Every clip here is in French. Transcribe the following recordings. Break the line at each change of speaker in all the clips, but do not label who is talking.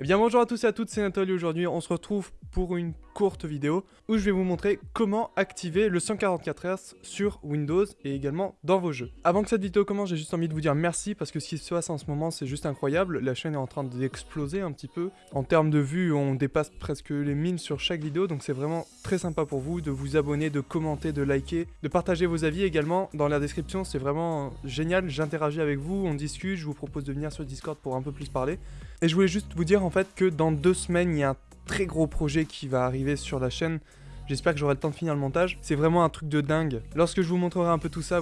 Eh bien bonjour à tous et à toutes, c'est Nathalie aujourd'hui, on se retrouve pour une courte vidéo où je vais vous montrer comment activer le 144 Hz sur Windows et également dans vos jeux. Avant que cette vidéo commence, j'ai juste envie de vous dire merci parce que ce qui se passe en ce moment c'est juste incroyable, la chaîne est en train d'exploser un petit peu. En termes de vues, on dépasse presque les 1000 sur chaque vidéo donc c'est vraiment très sympa pour vous de vous abonner, de commenter, de liker, de partager vos avis également dans la description, c'est vraiment génial, j'interagis avec vous, on discute, je vous propose de venir sur Discord pour un peu plus parler. Et je voulais juste vous dire en fait que dans deux semaines, il y a un très gros projet qui va arriver sur la chaîne. J'espère que j'aurai le temps de finir le montage. C'est vraiment un truc de dingue. Lorsque je vous montrerai un peu tout ça,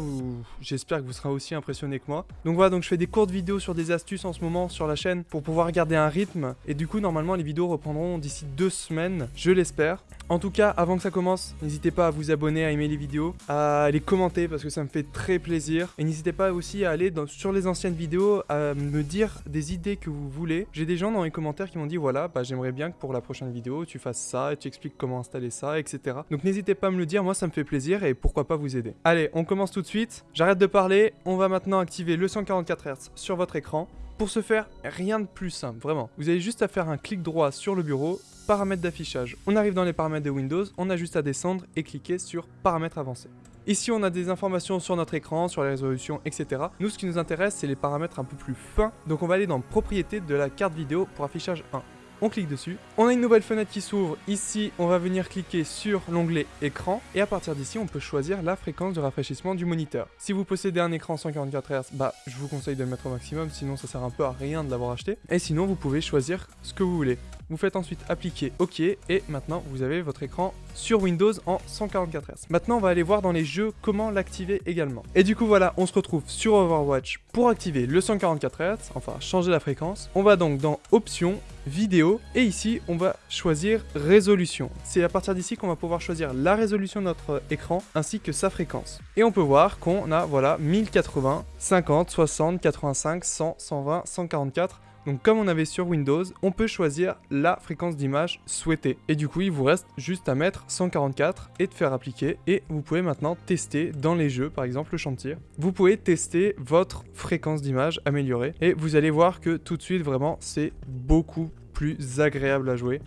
j'espère que vous serez aussi impressionné que moi. Donc voilà, donc je fais des courtes vidéos sur des astuces en ce moment sur la chaîne pour pouvoir garder un rythme. Et du coup, normalement, les vidéos reprendront d'ici deux semaines, je l'espère. En tout cas, avant que ça commence, n'hésitez pas à vous abonner, à aimer les vidéos, à les commenter parce que ça me fait très plaisir. Et n'hésitez pas aussi à aller sur les anciennes vidéos, à me dire des idées que vous voulez. J'ai des gens dans les commentaires qui m'ont dit voilà, bah, j'aimerais bien que pour la prochaine vidéo, tu fasses ça et tu expliques comment installer ça, etc. Donc n'hésitez pas à me le dire, moi ça me fait plaisir et pourquoi pas vous aider. Allez, on commence tout de suite. J'arrête de parler, on va maintenant activer le 144 Hz sur votre écran. Pour ce faire, rien de plus simple, vraiment. Vous avez juste à faire un clic droit sur le bureau, paramètres d'affichage. On arrive dans les paramètres de Windows, on a juste à descendre et cliquer sur paramètres avancés. Ici, on a des informations sur notre écran, sur les résolutions, etc. Nous, ce qui nous intéresse, c'est les paramètres un peu plus fins. Donc, on va aller dans Propriétés de la carte vidéo pour affichage 1 on clique dessus. On a une nouvelle fenêtre qui s'ouvre. Ici, on va venir cliquer sur l'onglet écran. Et à partir d'ici, on peut choisir la fréquence de rafraîchissement du moniteur. Si vous possédez un écran 144 Hz, bah, je vous conseille de le mettre au maximum, sinon ça sert un peu à rien de l'avoir acheté. Et sinon, vous pouvez choisir ce que vous voulez. Vous faites ensuite appliquer OK et maintenant vous avez votre écran sur Windows en 144 Hz. Maintenant on va aller voir dans les jeux comment l'activer également. Et du coup voilà, on se retrouve sur Overwatch pour activer le 144 Hz, enfin changer la fréquence. On va donc dans Options, Vidéo et ici on va choisir Résolution. C'est à partir d'ici qu'on va pouvoir choisir la résolution de notre écran ainsi que sa fréquence. Et on peut voir qu'on a voilà 1080, 50, 60, 85, 100, 120, 144 donc comme on avait sur Windows, on peut choisir la fréquence d'image souhaitée. Et du coup, il vous reste juste à mettre 144 et de faire appliquer. Et vous pouvez maintenant tester dans les jeux, par exemple le chantier. Vous pouvez tester votre fréquence d'image améliorée. Et vous allez voir que tout de suite, vraiment, c'est beaucoup plus agréable à jouer.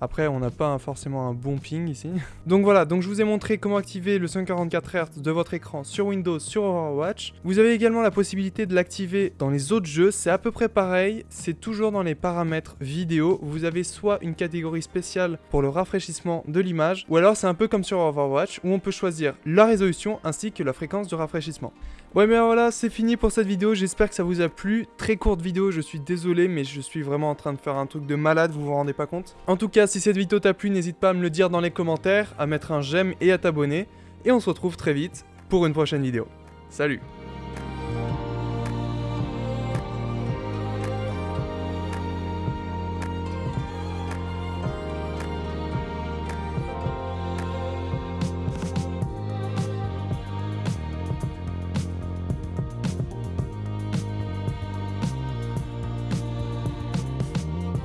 Après, on n'a pas forcément un bon ping ici. donc voilà, donc je vous ai montré comment activer le 144 Hz de votre écran sur Windows, sur Overwatch. Vous avez également la possibilité de l'activer dans les autres jeux. C'est à peu près pareil. C'est toujours dans les paramètres vidéo. Vous avez soit une catégorie spéciale pour le rafraîchissement de l'image, ou alors c'est un peu comme sur Overwatch, où on peut choisir la résolution ainsi que la fréquence de rafraîchissement. Ouais mais voilà, c'est fini pour cette vidéo, j'espère que ça vous a plu. Très courte vidéo, je suis désolé, mais je suis vraiment en train de faire un truc de malade, vous vous rendez pas compte En tout si cette vidéo t'a plu, n'hésite pas à me le dire dans les commentaires, à mettre un j'aime et à t'abonner. Et on se retrouve très vite pour une prochaine vidéo. Salut